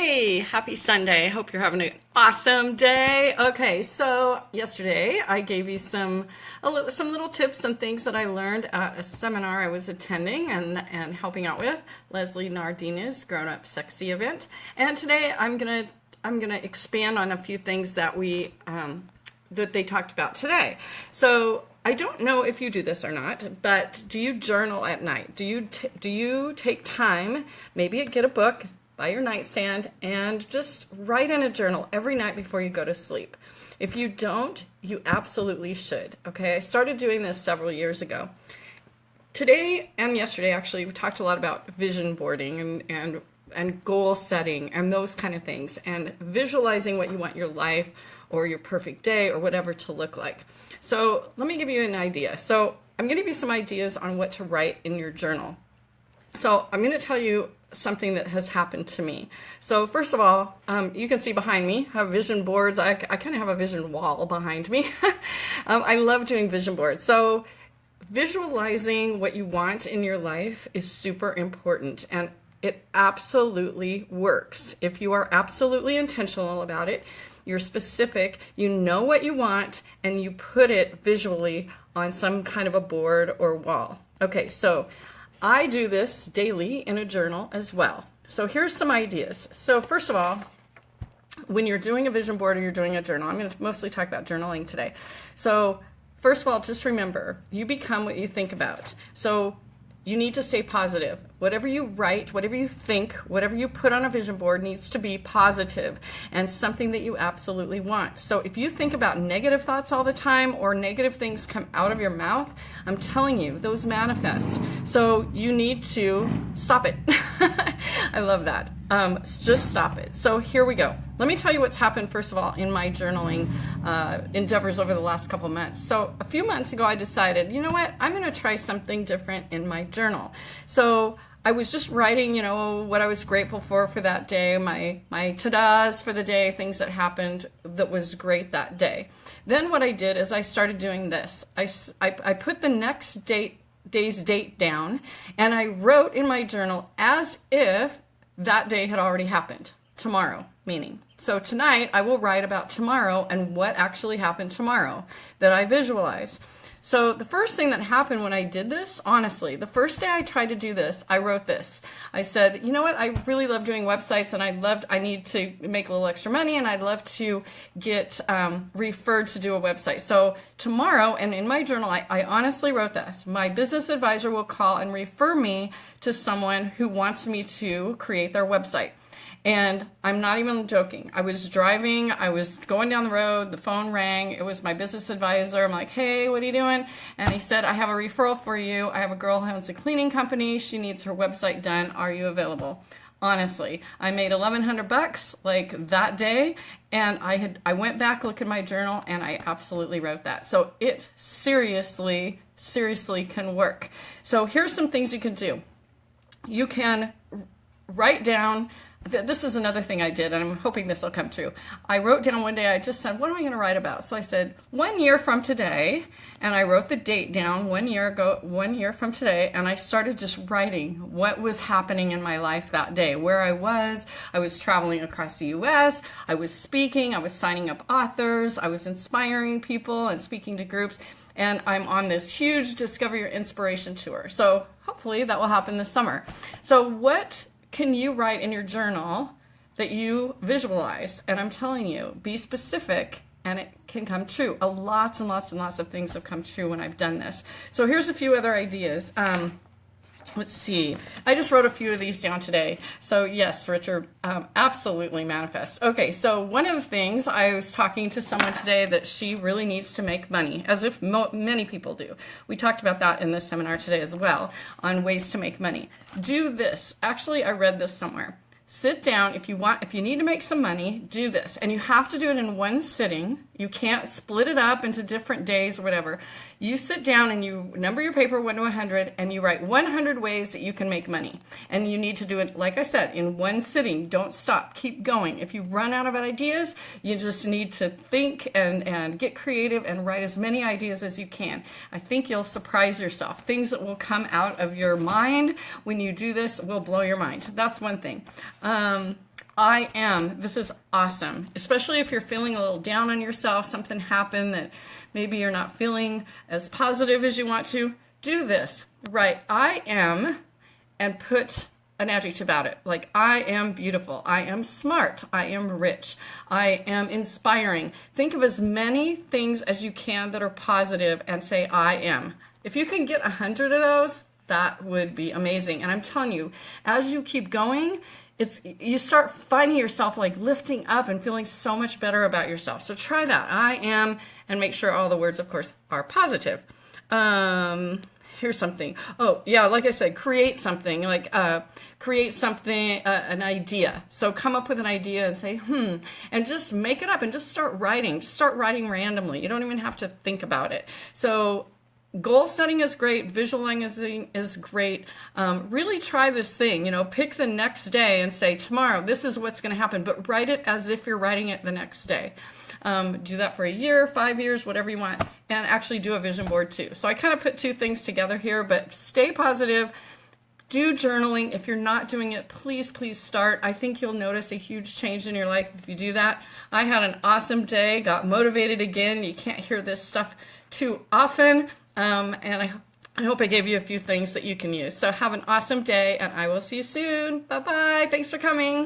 Hey, happy Sunday. Hope you're having an awesome day. Okay, so yesterday I gave you some little, some little tips and things that I learned at a seminar I was attending and, and helping out with, Leslie Nardina's Grown Up Sexy event. And today I'm going to I'm going to expand on a few things that we um, that they talked about today. So I don't know if you do this or not, but do you journal at night? Do you do you take time, maybe get a book, by your nightstand and just write in a journal every night before you go to sleep. If you don't, you absolutely should. Okay, I started doing this several years ago. Today and yesterday, actually, we talked a lot about vision boarding and, and, and goal setting and those kind of things and visualizing what you want your life or your perfect day or whatever to look like. So let me give you an idea. So I'm going to give you some ideas on what to write in your journal. So I'm going to tell you something that has happened to me. So first of all, um, you can see behind me, I have vision boards. I, I kind of have a vision wall behind me. um, I love doing vision boards. So visualizing what you want in your life is super important and it absolutely works. If you are absolutely intentional about it, you're specific, you know what you want, and you put it visually on some kind of a board or wall. Okay, so I do this daily in a journal as well. So here's some ideas. So first of all, when you're doing a vision board or you're doing a journal, I'm going to mostly talk about journaling today. So first of all, just remember, you become what you think about. So you need to stay positive. Whatever you write, whatever you think, whatever you put on a vision board needs to be positive and something that you absolutely want. So if you think about negative thoughts all the time or negative things come out of your mouth, I'm telling you, those manifest. So you need to stop it. I love that. Um, just stop it. So here we go. Let me tell you what's happened, first of all, in my journaling uh, endeavors over the last couple months. So a few months ago, I decided, you know what, I'm going to try something different in my journal. So I was just writing, you know, what I was grateful for for that day, my, my ta-das for the day, things that happened that was great that day. Then what I did is I started doing this. I, I, I put the next date day's date down and I wrote in my journal as if that day had already happened. Tomorrow, meaning. So tonight I will write about tomorrow and what actually happened tomorrow that I visualize. So the first thing that happened when I did this, honestly, the first day I tried to do this, I wrote this. I said, you know what, I really love doing websites and I loved, I need to make a little extra money and I'd love to get um, referred to do a website. So tomorrow, and in my journal, I, I honestly wrote this. My business advisor will call and refer me to someone who wants me to create their website. And I'm not even joking. I was driving, I was going down the road, the phone rang. It was my business advisor. I'm like, hey, what are you doing? And he said, I have a referral for you. I have a girl who owns a cleaning company. She needs her website done. Are you available? honestly i made 1100 bucks like that day and i had i went back look at my journal and i absolutely wrote that so it seriously seriously can work so here's some things you can do you can write down this is another thing I did, and I'm hoping this will come true. I wrote down one day, I just said, what am I going to write about? So I said, one year from today, and I wrote the date down one year ago, one year from today, and I started just writing what was happening in my life that day, where I was. I was traveling across the U.S., I was speaking, I was signing up authors, I was inspiring people and speaking to groups, and I'm on this huge Discover Your Inspiration tour. So hopefully that will happen this summer. So what can you write in your journal that you visualize? And I'm telling you, be specific and it can come true. A lots and lots and lots of things have come true when I've done this. So here's a few other ideas. Um, let's see. I just wrote a few of these down today. So yes, Richard, um, absolutely manifest. Okay, so one of the things I was talking to someone today that she really needs to make money, as if many people do. We talked about that in this seminar today as well, on ways to make money. Do this. Actually, I read this somewhere sit down if you want if you need to make some money do this and you have to do it in one sitting you can't split it up into different days or whatever. You sit down and you number your paper 1 to 100 and you write 100 ways that you can make money. And you need to do it like i said in one sitting. Don't stop. Keep going. If you run out of ideas you just need to think and and get creative and write as many ideas as you can. I think you'll surprise yourself. Things that will come out of your mind when you do this will blow your mind. That's one thing. Um, I am. This is awesome, especially if you're feeling a little down on yourself, something happened that maybe you're not feeling as positive as you want to. Do this. Write I am and put an adjective about it. Like, I am beautiful. I am smart. I am rich. I am inspiring. Think of as many things as you can that are positive and say, I am. If you can get a hundred of those, that would be amazing. And I'm telling you, as you keep going, it's you start finding yourself like lifting up and feeling so much better about yourself. So try that. I am, and make sure all the words, of course, are positive. Um, here's something. Oh, yeah, like I said, create something, like uh, create something, uh, an idea. So come up with an idea and say, hmm, and just make it up and just start writing. Just start writing randomly. You don't even have to think about it. So goal setting is great visualizing is great. Um, really try this thing you know pick the next day and say tomorrow this is what's going to happen but write it as if you're writing it the next day. Um, do that for a year five years whatever you want and actually do a vision board too. So i kind of put two things together here but stay positive. Do journaling. If you're not doing it please please start. I think you'll notice a huge change in your life if you do that. I had an awesome day got motivated again. You can't hear this stuff too often um, and I, I hope I gave you a few things that you can use. So have an awesome day and I will see you soon. Bye-bye. Thanks for coming.